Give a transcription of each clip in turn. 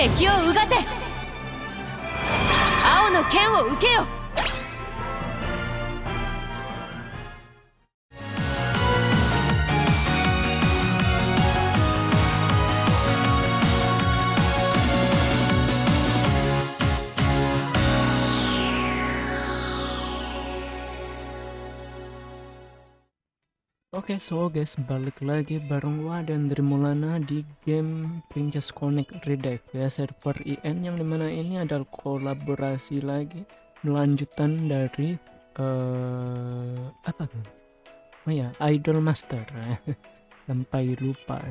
敵をうがて。青の剣を受けよ。Oke, so guys, balik lagi bareng gua dan Drimulana di game Princess Connect Redive ya server IN yang di mana ini adalah kolaborasi lagi melanjutan dari uh, apa kan? Oh ya, Idol Master sampai lupa.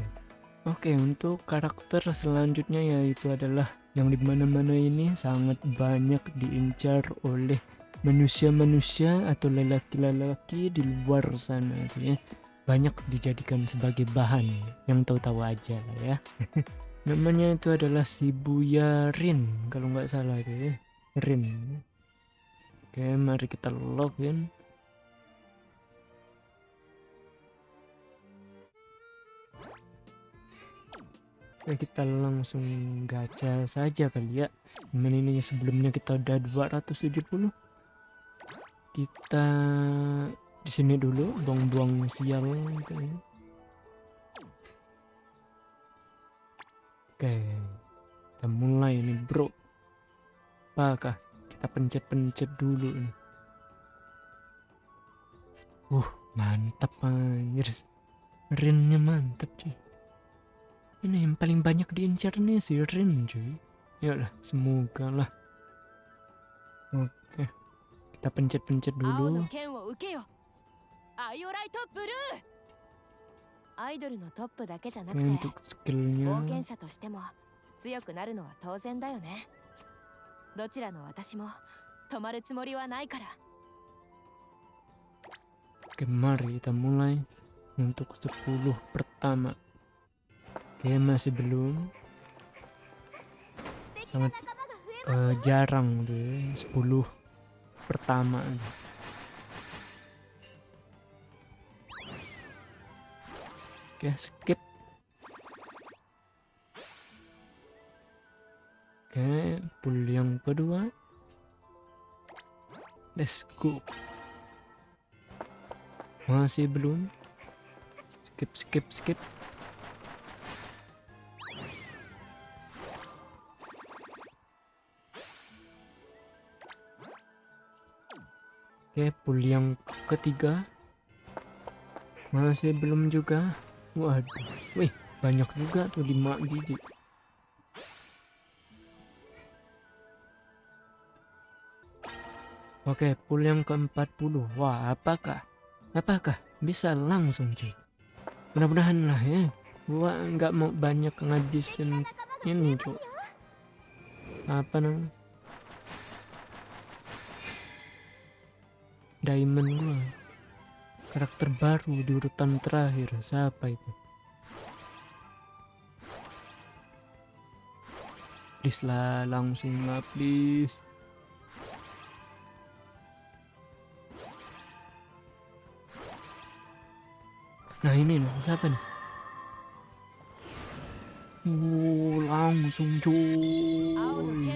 Oke, untuk karakter selanjutnya yaitu adalah yang di mana-mana ini sangat banyak diincar oleh manusia-manusia atau lelaki-lelaki di luar sana tuh ya banyak dijadikan sebagai bahan yang tahu-tahu aja lah ya. Namanya itu adalah si Buya Rin kalau nggak salah tuh ya. Rin. Oke mari kita login kita langsung gacha saja kali ya. Ini ini sebelumnya kita udah 270 kita di sini dulu buang-buang sial gitu. Oke, kita mulai ini bro. Apakah kita pencet-pencet dulu ini? Uh, mantap anjir. Rinnya mantap cuy. Ini yang paling banyak diincar nih si Rin cuy. Ya lah, semoga lah. Oke kita pencet-pencet dulu アイドルのトップだけじゃなくて冒険者としても強くなるのは当然だよねどちらの私も止まるつもりはないから Oke mari kita mulai untuk 10 pertama Oke masih belum sangat uh, jarang deh 10 pertama oke skip. Oke pull yang kedua. Let's go. Masih belum. Skip skip skip. Oke, pool yang ketiga. Masih belum juga. Waduh. Wih, banyak juga tuh 5 biji. Oke, pool yang ke-40. Wah, apakah? Apakah bisa langsung, cuy? Mudah-mudahan lah ya. Gua nggak mau banyak ngabisin ini, cuy. Apa namanya? diamond gua karakter baru di urutan terakhir. Siapa itu? Please lah langsung lah please. Nah ini nih siapa nih? Uh, langsung cuy.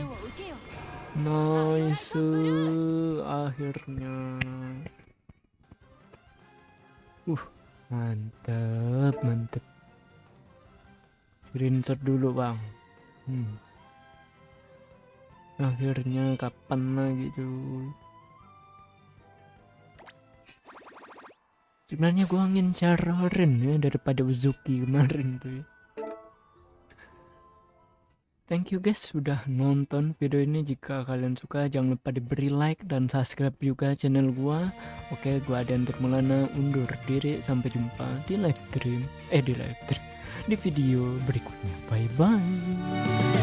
Nice akhirnya. Uh, mantap, mantap. Screenshot dulu, Bang. Hmm. Akhirnya kapan lagi, cuy? Sebenarnya gua ngincar Ren ya daripada Uzuki kemarin tuh ya. Thank you guys sudah nonton video ini. Jika kalian suka jangan lupa diberi like dan subscribe juga channel gua. Oke, gua dan Mulana undur diri. Sampai jumpa di live stream. Eh di live stream. Di video berikutnya. Bye bye.